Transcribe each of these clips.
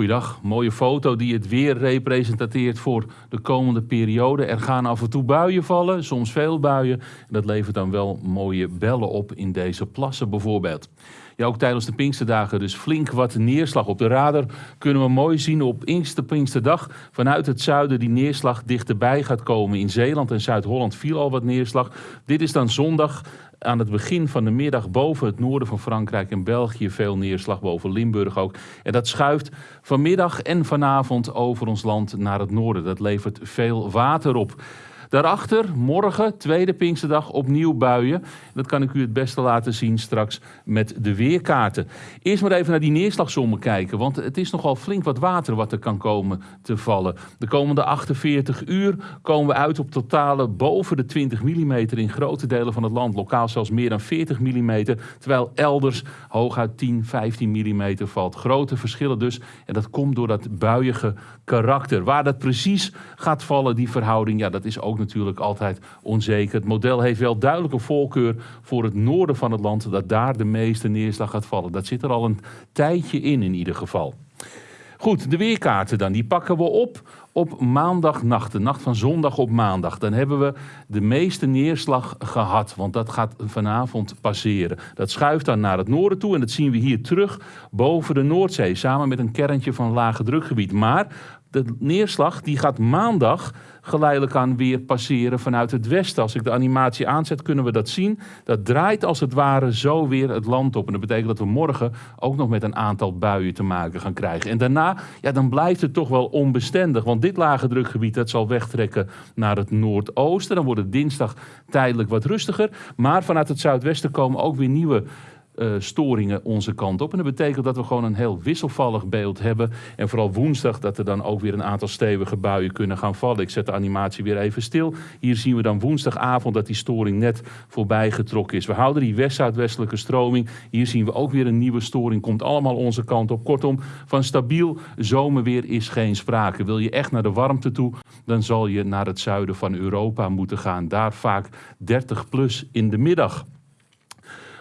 Goeiedag, mooie foto die het weer representeert voor de komende periode. Er gaan af en toe buien vallen, soms veel buien. Dat levert dan wel mooie bellen op in deze plassen bijvoorbeeld. Ja, ook tijdens de Pinksterdagen dus flink wat neerslag. Op de radar kunnen we mooi zien op Inkster Pinksterdag vanuit het zuiden die neerslag dichterbij gaat komen. In Zeeland en Zuid-Holland viel al wat neerslag. Dit is dan zondag aan het begin van de middag boven het noorden van Frankrijk en België veel neerslag, boven Limburg ook. En dat schuift vanmiddag en vanavond over ons land naar het noorden. Dat levert veel water op. Daarachter, morgen, tweede Pinksterdag, opnieuw buien. Dat kan ik u het beste laten zien straks met de weerkaarten. Eerst maar even naar die neerslagsommen kijken, want het is nogal flink wat water wat er kan komen te vallen. De komende 48 uur komen we uit op totale boven de 20 mm in grote delen van het land. Lokaal zelfs meer dan 40 mm, terwijl elders hooguit 10, 15 mm valt. Grote verschillen dus en dat komt door dat buiige karakter. Waar dat precies gaat vallen, die verhouding, ja, dat is ook natuurlijk altijd onzeker. Het model heeft wel duidelijke voorkeur voor het noorden van het land, dat daar de meeste neerslag gaat vallen. Dat zit er al een tijdje in, in ieder geval. Goed, de weerkaarten dan, die pakken we op op maandagnacht, de nacht van zondag op maandag. Dan hebben we de meeste neerslag gehad, want dat gaat vanavond passeren. Dat schuift dan naar het noorden toe en dat zien we hier terug boven de Noordzee, samen met een kerntje van lage drukgebied. Maar de neerslag die gaat maandag geleidelijk aan weer passeren vanuit het westen. Als ik de animatie aanzet, kunnen we dat zien. Dat draait als het ware zo weer het land op. En dat betekent dat we morgen ook nog met een aantal buien te maken gaan krijgen. En daarna, ja, dan blijft het toch wel onbestendig. Want dit lage drukgebied, dat zal wegtrekken naar het noordoosten. Dan wordt het dinsdag tijdelijk wat rustiger. Maar vanuit het zuidwesten komen ook weer nieuwe uh, storingen onze kant op. En dat betekent dat we gewoon een heel wisselvallig beeld hebben. En vooral woensdag dat er dan ook weer een aantal stevige buien kunnen gaan vallen. Ik zet de animatie weer even stil. Hier zien we dan woensdagavond dat die storing net voorbij getrokken is. We houden die west-zuidwestelijke stroming. Hier zien we ook weer een nieuwe storing. Komt allemaal onze kant op. Kortom, van stabiel zomerweer is geen sprake. Wil je echt naar de warmte toe, dan zal je naar het zuiden van Europa moeten gaan. Daar vaak 30 plus in de middag.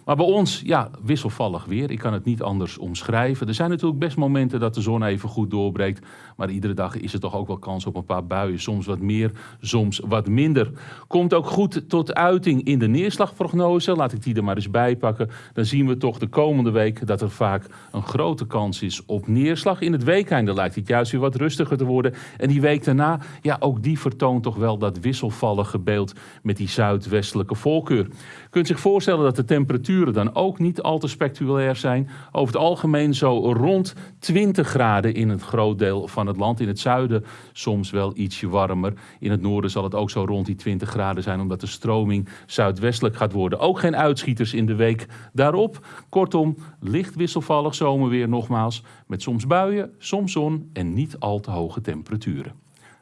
Maar bij ons, ja, wisselvallig weer. Ik kan het niet anders omschrijven. Er zijn natuurlijk best momenten dat de zon even goed doorbreekt. Maar iedere dag is er toch ook wel kans op een paar buien. Soms wat meer, soms wat minder. Komt ook goed tot uiting in de neerslagprognose. Laat ik die er maar eens bij pakken. Dan zien we toch de komende week dat er vaak een grote kans is op neerslag. In het weekeinde lijkt het juist weer wat rustiger te worden. En die week daarna, ja, ook die vertoont toch wel dat wisselvallige beeld met die zuidwestelijke voorkeur. Je kunt zich voorstellen dat de temperatuur dan ook niet al te spectaculair zijn. Over het algemeen zo rond 20 graden in het groot deel van het land. In het zuiden soms wel ietsje warmer. In het noorden zal het ook zo rond die 20 graden zijn, omdat de stroming zuidwestelijk gaat worden. Ook geen uitschieters in de week daarop. Kortom, licht wisselvallig zomerweer nogmaals. Met soms buien, soms zon en niet al te hoge temperaturen.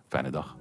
Fijne dag.